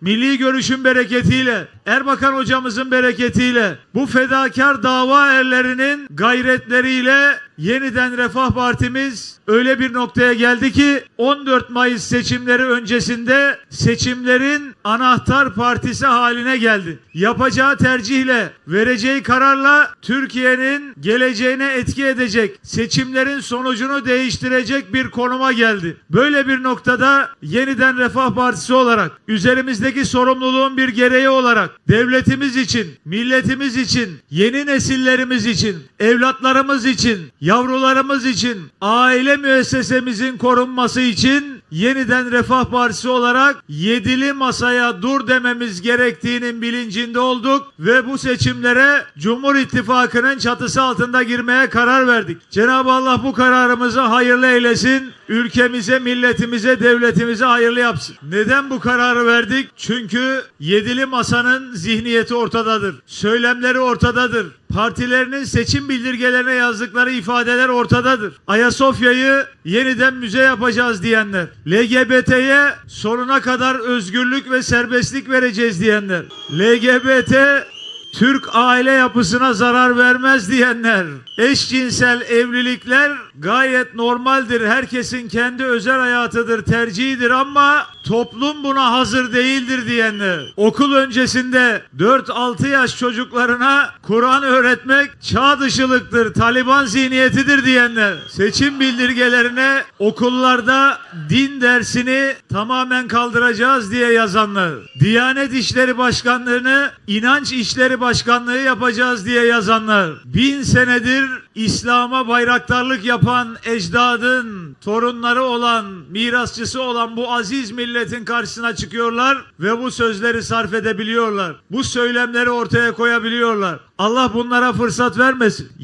milli görüşün bereketiyle, Erbakan hocamızın bereketiyle, bu fedakar dava erlerinin gayretleriyle yeniden Refah Partimiz öyle bir noktaya geldi ki 14 Mayıs seçimleri öncesinde seçimlerin anahtar partisi haline geldi. Yapacağı tercihle, vereceği kararla Türkiye'nin geleceğine etki edecek, seçimlerin sonucunu değiştirecek bir konuma geldi. Böyle bir noktada yeniden Refah Partisi olarak üzerimizdeki sorumluluğun bir gereği olarak devletimiz için, milletimiz için, yeni nesillerimiz için, evlatlarımız için, yavrularımız için, aile müessesemizin korunması için yeniden Refah Partisi olarak yedili masaya dur dememiz gerektiğinin bilincinde olduk ve bu seçimlere Cumhur İttifakı'nın çatısı altında girmeye karar verdik. Cenab-ı Allah bu kararımızı hayırlı eylesin. Ülkemize, milletimize, devletimize hayırlı yapsın. Neden bu kararı verdik? Çünkü yedili masanın zihniyeti ortadadır. Söylemleri ortadadır. Partilerinin seçim bildirgelerine yazdıkları ifadeler ortadadır. Ayasofya'yı yeniden müze yapacağız diyenler. LGBT'ye sonuna kadar özgürlük ve serbestlik vereceğiz diyenler. LGBT Türk aile yapısına zarar vermez diyenler, eşcinsel evlilikler gayet normaldir. Herkesin kendi özel hayatıdır, tercihidir ama toplum buna hazır değildir diyenler. Okul öncesinde 4-6 yaş çocuklarına Kur'an öğretmek çağ dışılıktır, Taliban zihniyetidir diyenler. Seçim bildirgelerine okullarda din dersini tamamen kaldıracağız diye yazanlar. Diyanet İşleri Başkanlığı'nı inanç işleri başkanlığı yapacağız diye yazanlar. Bin senedir İslam'a bayraktarlık yapan ecdadın torunları olan, mirasçısı olan bu aziz milletin karşısına çıkıyorlar ve bu sözleri sarf edebiliyorlar. Bu söylemleri ortaya koyabiliyorlar. Allah bunlara fırsat vermesin.